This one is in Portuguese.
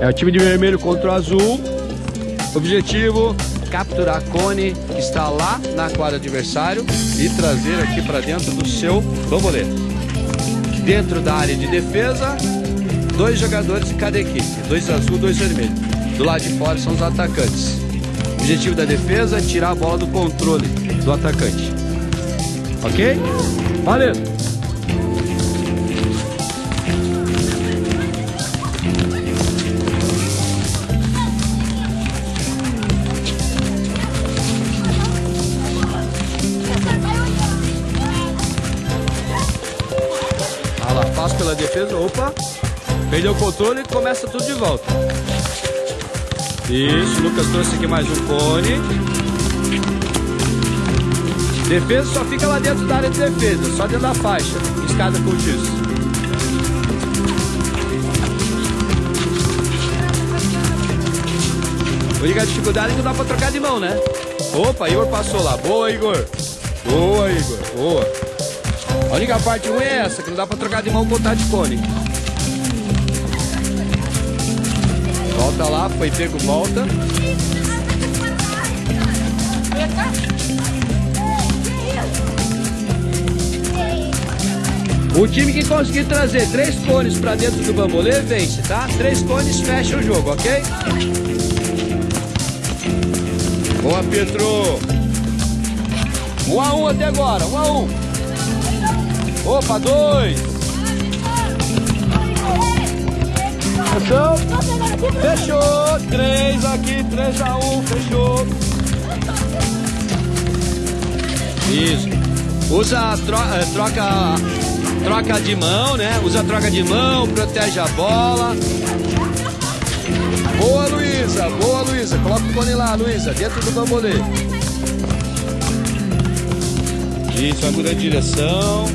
É o time de vermelho contra o azul. Objetivo, capturar cone que está lá na quadra adversário e trazer aqui para dentro do seu bambolê. Dentro da área de defesa, dois jogadores de cada equipe. Dois azul, dois vermelho. Do lado de fora são os atacantes. Objetivo da defesa tirar a bola do controle do atacante. Ok? Valeu! Pela defesa. Opa! Perdeu o controle e começa tudo de volta. Isso, Lucas trouxe aqui mais um cone. Defesa só fica lá dentro da área de defesa, só dentro da faixa. Escada com isso. Única dificuldade é que dá pra trocar de mão, né? Opa, Igor passou lá. Boa, Igor. Boa, Igor. Boa. A única parte ruim é essa, que não dá pra trocar de mão com o de cone. Volta lá, foi pego, volta. O time que conseguir trazer três cones pra dentro do bambolê vence, tá? Três cones fecha o jogo, ok? Boa, Pedro! Um a um até agora, um a um. Opa, dois. Fechou? Fechou. Três aqui, três a um, fechou. Isso. Usa tro eh, troca, troca de mão, né? Usa troca de mão, protege a bola. Boa, Luísa. Boa, Luísa. Coloca o cone lá, Luísa, dentro do bambolê. Isso, agora a direção.